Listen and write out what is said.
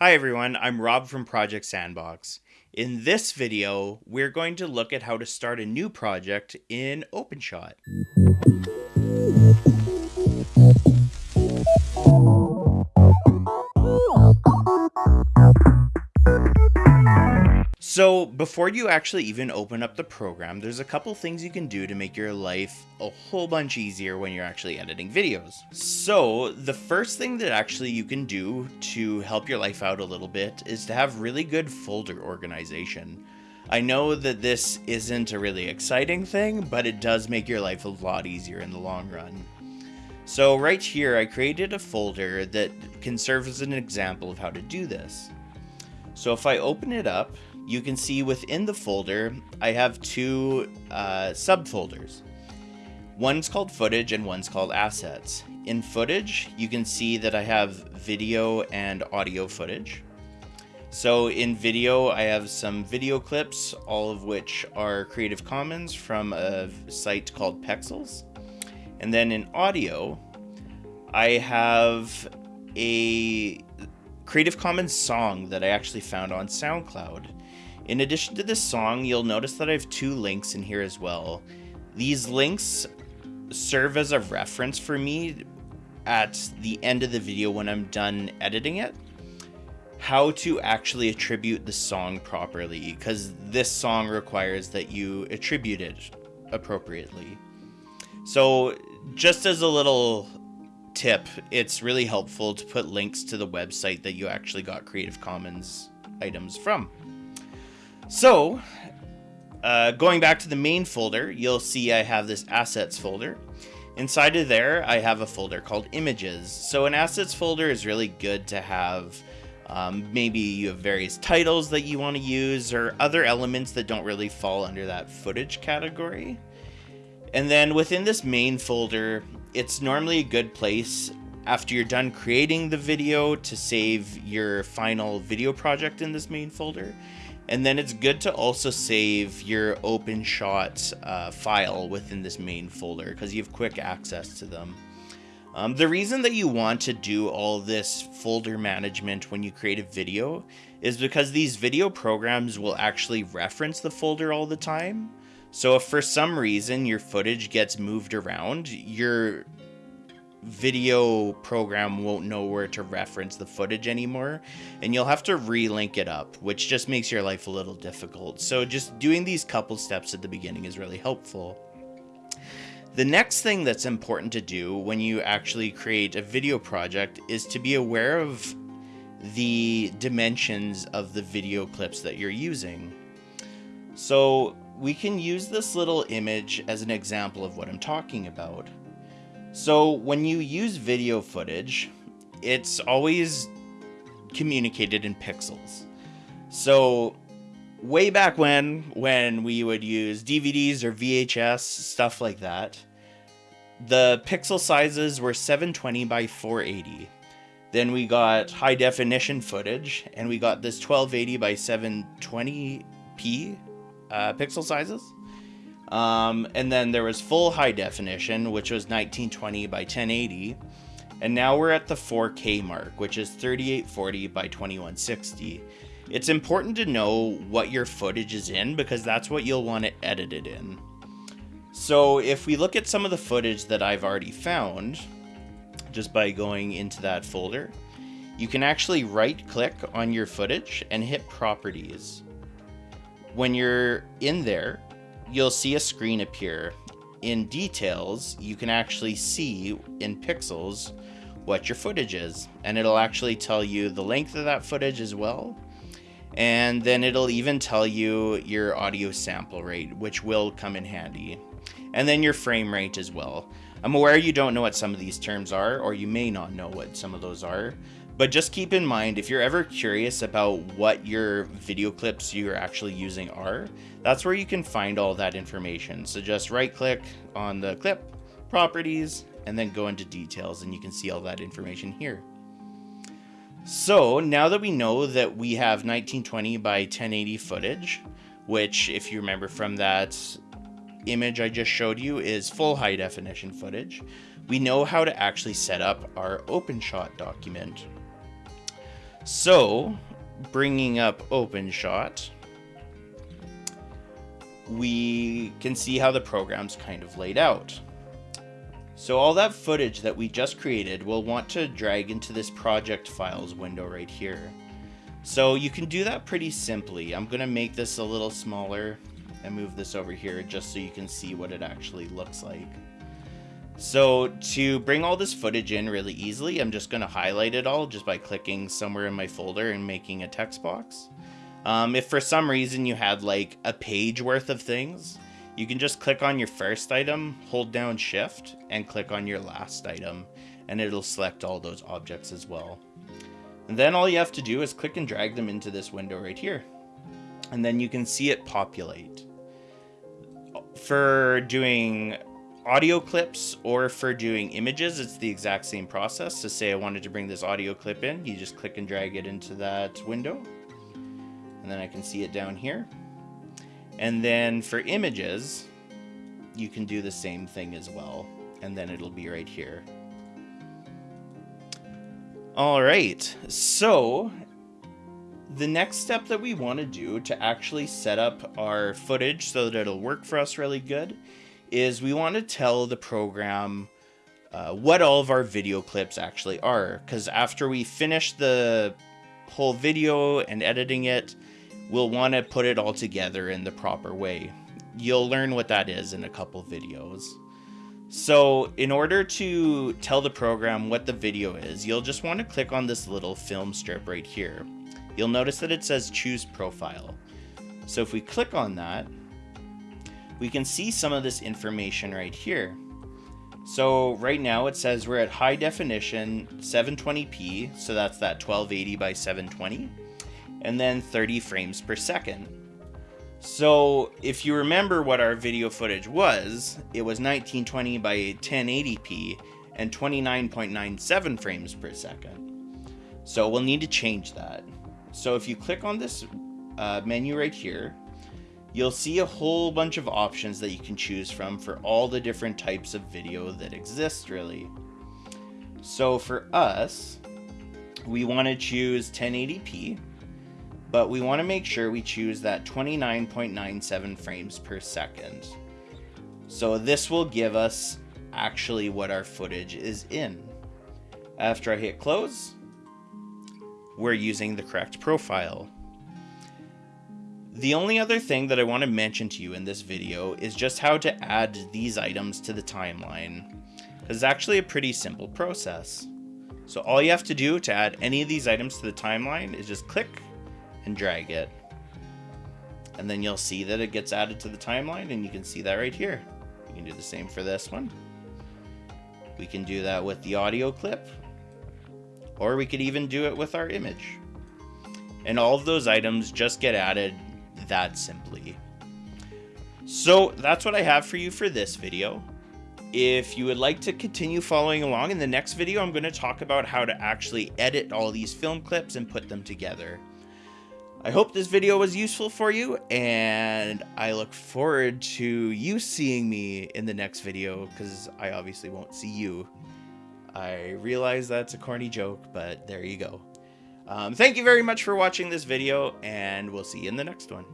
Hi everyone, I'm Rob from Project Sandbox. In this video, we're going to look at how to start a new project in OpenShot. So before you actually even open up the program, there's a couple things you can do to make your life a whole bunch easier when you're actually editing videos. So the first thing that actually you can do to help your life out a little bit is to have really good folder organization. I know that this isn't a really exciting thing, but it does make your life a lot easier in the long run. So right here, I created a folder that can serve as an example of how to do this. So if I open it up, you can see within the folder, I have two uh, subfolders. One's called footage and one's called assets. In footage, you can see that I have video and audio footage. So in video, I have some video clips, all of which are Creative Commons from a site called Pexels. And then in audio, I have a Creative Commons song that I actually found on SoundCloud. In addition to this song, you'll notice that I have two links in here as well. These links serve as a reference for me at the end of the video when I'm done editing it how to actually attribute the song properly because this song requires that you attribute it appropriately. So just as a little tip, it's really helpful to put links to the website that you actually got Creative Commons items from. So, uh, going back to the main folder, you'll see I have this assets folder. Inside of there, I have a folder called images. So an assets folder is really good to have um, maybe you have various titles that you want to use or other elements that don't really fall under that footage category. And then within this main folder, it's normally a good place after you're done creating the video to save your final video project in this main folder. And then it's good to also save your OpenShot uh, file within this main folder because you have quick access to them. Um, the reason that you want to do all this folder management when you create a video is because these video programs will actually reference the folder all the time. So if for some reason your footage gets moved around, your video program won't know where to reference the footage anymore and you'll have to relink it up which just makes your life a little difficult. So just doing these couple steps at the beginning is really helpful. The next thing that's important to do when you actually create a video project is to be aware of the dimensions of the video clips that you're using. So we can use this little image as an example of what I'm talking about so when you use video footage, it's always communicated in pixels. So way back when, when we would use DVDs or VHS, stuff like that, the pixel sizes were 720 by 480. Then we got high definition footage, and we got this 1280 by 720p uh, pixel sizes. Um, and then there was full high definition, which was 1920 by 1080. And now we're at the 4K mark, which is 3840 by 2160. It's important to know what your footage is in because that's what you'll want to edit it in. So if we look at some of the footage that I've already found, just by going into that folder, you can actually right click on your footage and hit properties. When you're in there, you'll see a screen appear. In details, you can actually see in pixels what your footage is, and it'll actually tell you the length of that footage as well. And then it'll even tell you your audio sample rate, which will come in handy. And then your frame rate as well. I'm aware you don't know what some of these terms are, or you may not know what some of those are. But just keep in mind, if you're ever curious about what your video clips you're actually using are, that's where you can find all that information. So just right click on the clip, properties, and then go into details and you can see all that information here. So now that we know that we have 1920 by 1080 footage, which if you remember from that image I just showed you is full high definition footage, we know how to actually set up our OpenShot document So, bringing up OpenShot, we can see how the program's kind of laid out. So all that footage that we just created, we'll want to drag into this project files window right here. So you can do that pretty simply. I'm going to make this a little smaller and move this over here just so you can see what it actually looks like. So to bring all this footage in really easily, I'm just going to highlight it all just by clicking somewhere in my folder and making a text box. Um, if for some reason you had like a page worth of things, you can just click on your first item, hold down shift, and click on your last item, and it'll select all those objects as well. And then all you have to do is click and drag them into this window right here. And then you can see it populate. For doing audio clips or for doing images, it's the exact same process. To say I wanted to bring this audio clip in, you just click and drag it into that window and then I can see it down here. And then for images, you can do the same thing as well, and then it'll be right here. All right, so the next step that we want to do to actually set up our footage so that it'll work for us really good is we want to tell the program uh, what all of our video clips actually are. Because after we finish the whole video and editing it, we'll want to put it all together in the proper way. You'll learn what that is in a couple videos. So in order to tell the program what the video is, you'll just want to click on this little film strip right here. You'll notice that it says choose profile. So if we click on that, we can see some of this information right here. So right now it says we're at high definition 720p, so that's that 1280 by 720 and then 30 frames per second. So if you remember what our video footage was, it was 1920 by 1080p and 29.97 frames per second. So we'll need to change that. So if you click on this uh, menu right here, you'll see a whole bunch of options that you can choose from for all the different types of video that exist really. So for us, we want to choose 1080p but we want to make sure we choose that 29.97 frames per second. So this will give us actually what our footage is in. After I hit close, we're using the correct profile. The only other thing that I want to mention to you in this video is just how to add these items to the timeline. It's actually a pretty simple process. So all you have to do to add any of these items to the timeline is just click and drag it. And then you'll see that it gets added to the timeline and you can see that right here. You can do the same for this one. We can do that with the audio clip or we could even do it with our image. And all of those items just get added that simply. So that's what I have for you for this video. If you would like to continue following along in the next video, I'm going to talk about how to actually edit all these film clips and put them together. I hope this video was useful for you, and I look forward to you seeing me in the next video, because I obviously won't see you. I realize that's a corny joke, but there you go. Um, thank you very much for watching this video, and we'll see you in the next one.